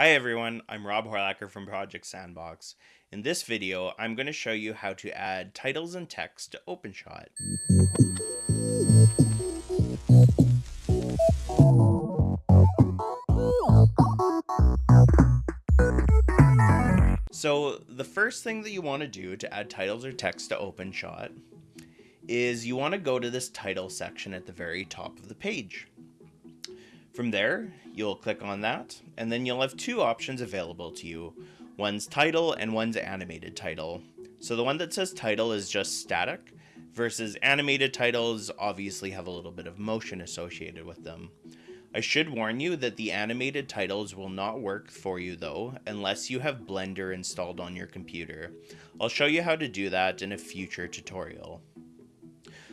Hi everyone, I'm Rob Horlacher from Project Sandbox. In this video, I'm going to show you how to add titles and text to OpenShot. So the first thing that you want to do to add titles or text to OpenShot is you want to go to this title section at the very top of the page. From there, you'll click on that, and then you'll have two options available to you. One's title and one's animated title. So the one that says title is just static, versus animated titles obviously have a little bit of motion associated with them. I should warn you that the animated titles will not work for you though, unless you have Blender installed on your computer. I'll show you how to do that in a future tutorial.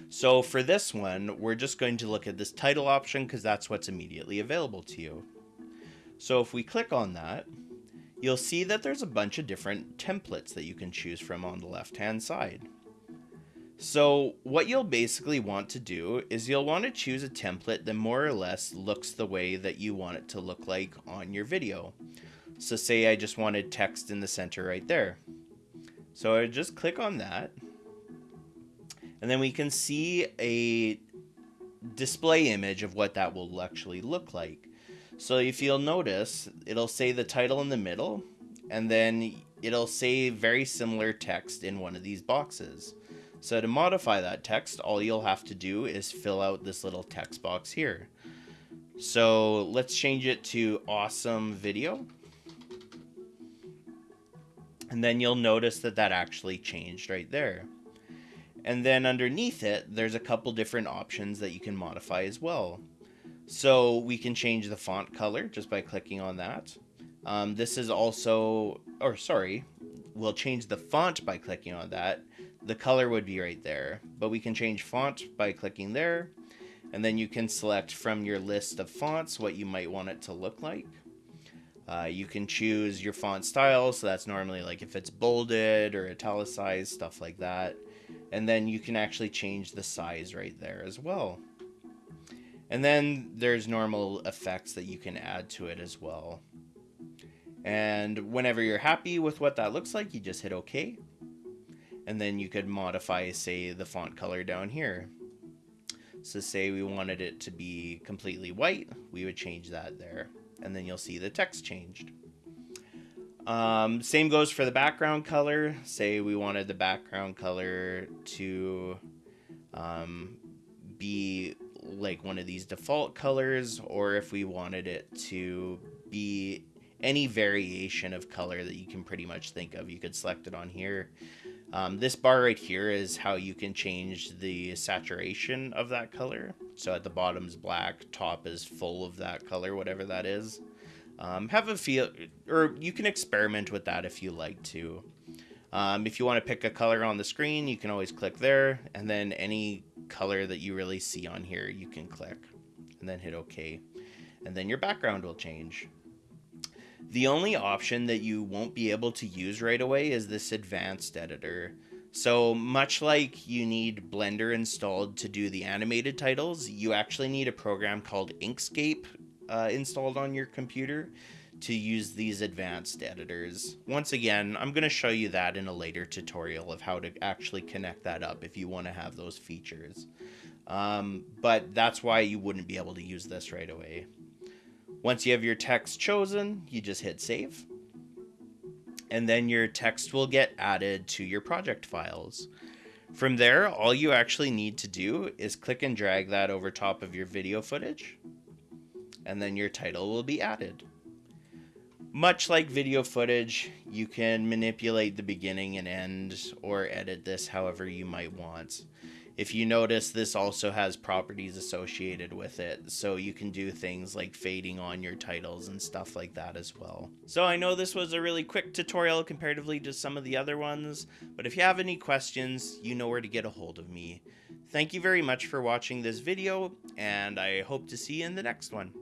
So for this one, we're just going to look at this title option because that's what's immediately available to you. So if we click on that, you'll see that there's a bunch of different templates that you can choose from on the left hand side. So what you'll basically want to do is you'll want to choose a template that more or less looks the way that you want it to look like on your video. So say I just wanted text in the center right there. So I just click on that and then we can see a display image of what that will actually look like. So if you'll notice, it'll say the title in the middle, and then it'll say very similar text in one of these boxes. So to modify that text, all you'll have to do is fill out this little text box here. So let's change it to awesome video. And then you'll notice that that actually changed right there. And then underneath it, there's a couple different options that you can modify as well. So we can change the font color just by clicking on that. Um, this is also, or sorry, we'll change the font by clicking on that. The color would be right there, but we can change font by clicking there. And then you can select from your list of fonts what you might want it to look like. Uh, you can choose your font style, so that's normally like if it's bolded or italicized, stuff like that and then you can actually change the size right there as well. And then there's normal effects that you can add to it as well. And whenever you're happy with what that looks like, you just hit OK. And then you could modify, say, the font color down here. So say we wanted it to be completely white, we would change that there. And then you'll see the text changed. Um, same goes for the background color. Say we wanted the background color to um, be like one of these default colors, or if we wanted it to be any variation of color that you can pretty much think of, you could select it on here. Um, this bar right here is how you can change the saturation of that color. So at the bottom is black, top is full of that color, whatever that is. Um, have a feel, or you can experiment with that if you like to. Um, if you want to pick a color on the screen, you can always click there, and then any color that you really see on here, you can click, and then hit OK. And then your background will change. The only option that you won't be able to use right away is this advanced editor. So much like you need Blender installed to do the animated titles, you actually need a program called Inkscape uh, installed on your computer to use these advanced editors. Once again, I'm going to show you that in a later tutorial of how to actually connect that up if you want to have those features. Um, but that's why you wouldn't be able to use this right away. Once you have your text chosen, you just hit save. And then your text will get added to your project files. From there, all you actually need to do is click and drag that over top of your video footage and then your title will be added. Much like video footage, you can manipulate the beginning and end or edit this however you might want. If you notice, this also has properties associated with it, so you can do things like fading on your titles and stuff like that as well. So I know this was a really quick tutorial comparatively to some of the other ones, but if you have any questions, you know where to get a hold of me. Thank you very much for watching this video, and I hope to see you in the next one.